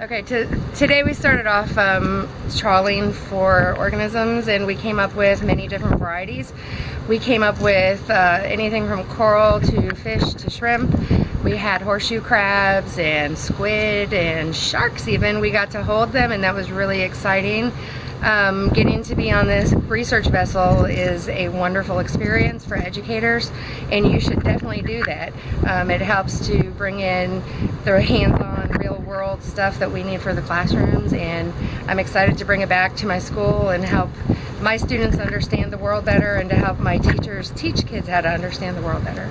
Okay, to, today we started off um, trawling for organisms and we came up with many different varieties. We came up with uh, anything from coral to fish to shrimp. We had horseshoe crabs and squid and sharks even. We got to hold them and that was really exciting. Um, getting to be on this research vessel is a wonderful experience for educators and you should definitely do that. Um, it helps to bring in the hands-on stuff that we need for the classrooms and I'm excited to bring it back to my school and help my students understand the world better and to help my teachers teach kids how to understand the world better.